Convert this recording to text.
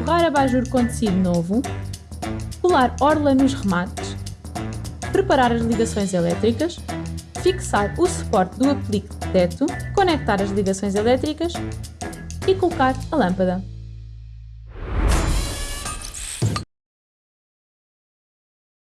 forrar abajur com tecido novo, colar orla nos remates, preparar as ligações elétricas, fixar o suporte do aplique de teto, conectar as ligações elétricas. E colocar a lâmpada.